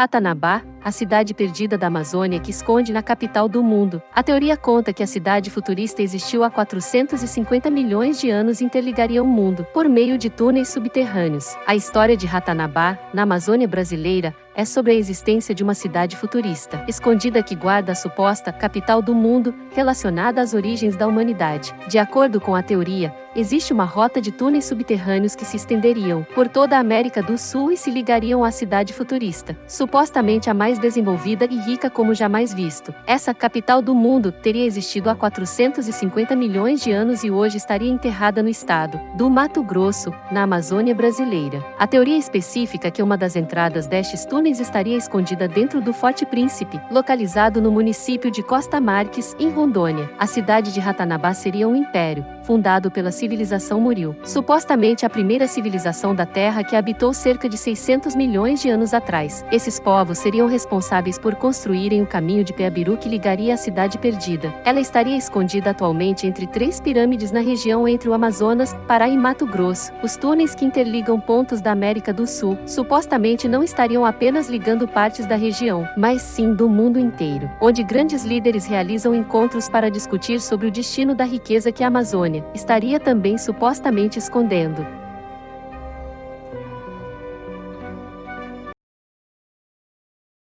Ratanabá, a cidade perdida da Amazônia que esconde na capital do mundo. A teoria conta que a cidade futurista existiu há 450 milhões de anos e interligaria o mundo por meio de túneis subterrâneos. A história de Ratanabá, na Amazônia brasileira, é sobre a existência de uma cidade futurista, escondida que guarda a suposta capital do mundo, relacionada às origens da humanidade. De acordo com a teoria, existe uma rota de túneis subterrâneos que se estenderiam por toda a América do Sul e se ligariam à cidade futurista, supostamente a mais desenvolvida e rica como jamais visto. Essa capital do mundo teria existido há 450 milhões de anos e hoje estaria enterrada no estado do Mato Grosso, na Amazônia brasileira. A teoria específica que uma das entradas destes túneis estaria escondida dentro do Forte Príncipe, localizado no município de Costa Marques, em Rondônia. A cidade de Ratanabá seria um império, fundado pela civilização Muril, supostamente a primeira civilização da Terra que habitou cerca de 600 milhões de anos atrás. Esses povos seriam responsáveis por construírem o caminho de Peabiru que ligaria a cidade perdida. Ela estaria escondida atualmente entre três pirâmides na região entre o Amazonas, Pará e Mato Grosso. Os túneis que interligam pontos da América do Sul supostamente não estariam apenas ligando partes da região, mas sim do mundo inteiro, onde grandes líderes realizam encontros para discutir sobre o destino da riqueza que a Amazônia estaria também supostamente escondendo.